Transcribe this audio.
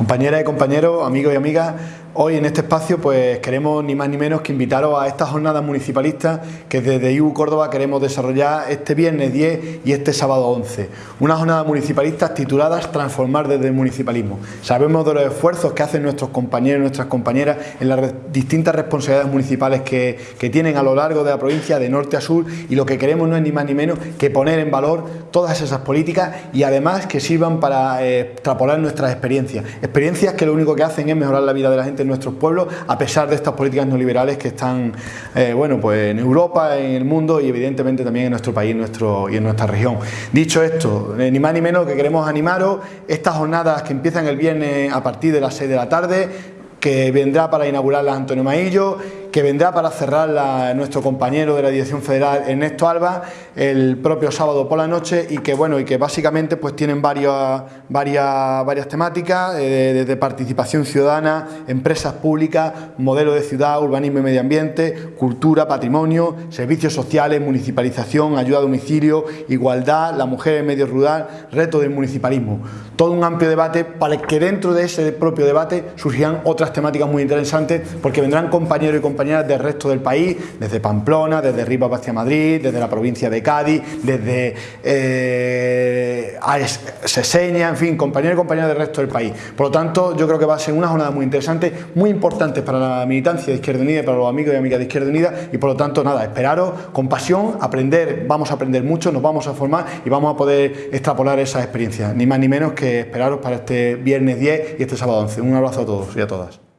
Compañeras y compañeros, amigos y amigas, hoy en este espacio pues queremos ni más ni menos que invitaros a estas jornadas municipalistas que desde IU Córdoba queremos desarrollar este viernes 10 y este sábado 11. Unas jornadas municipalistas tituladas Transformar desde el municipalismo. Sabemos de los esfuerzos que hacen nuestros compañeros y nuestras compañeras en las distintas responsabilidades municipales que, tienen a lo largo de la provincia de norte a sur y lo que queremos no es ni más ni menos que poner en valor todas esas políticas y además que sirvan para eh, extrapolar nuestras experiencias experiencias que lo único que hacen es mejorar la vida de la gente en nuestros pueblos a pesar de estas políticas neoliberales que están eh, bueno, pues en Europa, en el mundo y evidentemente también en nuestro país y en nuestra región. Dicho esto, eh, ni más ni menos que queremos animaros estas jornadas que empiezan el viernes a partir de las 6 de la tarde que vendrá para inaugurar la Antonio Maillo que vendrá para cerrar nuestro compañero de la Dirección Federal Ernesto Alba el propio sábado por la noche y que bueno y que básicamente pues tienen varias, varias, temáticas eh, desde participación ciudadana, empresas públicas, modelo de ciudad, urbanismo y medio ambiente, cultura, patrimonio, servicios sociales, municipalización, ayuda a domicilio, igualdad, la mujer en medio rural, reto del municipalismo. Todo un amplio debate para que dentro de ese propio debate surgirán otras temáticas muy interesantes porque vendrán compañeros y compañeras del resto del país, desde Pamplona, desde Rivas hacia Madrid, desde la provincia de Cádiz, desde eh, en fin, compañeros y compañeras del resto del país. Por lo tanto, yo creo que va a ser una jornada muy interesante, muy importante para la militancia de Izquierda Unida y para los amigos y amigas de Izquierda Unida y por lo tanto, nada, esperaros con pasión, aprender, vamos a aprender mucho, nos vamos a formar y vamos a poder extrapolar esas experiencias, ni más ni menos que esperaros para este viernes 10 y este sábado 11. Un abrazo a todos y a todas.